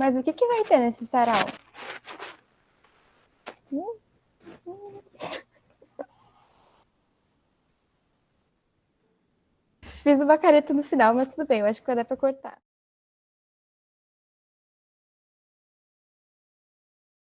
Mas o que, que vai ter nesse sarau? Fiz uma careta no final, mas tudo bem, eu acho que vai dar para cortar.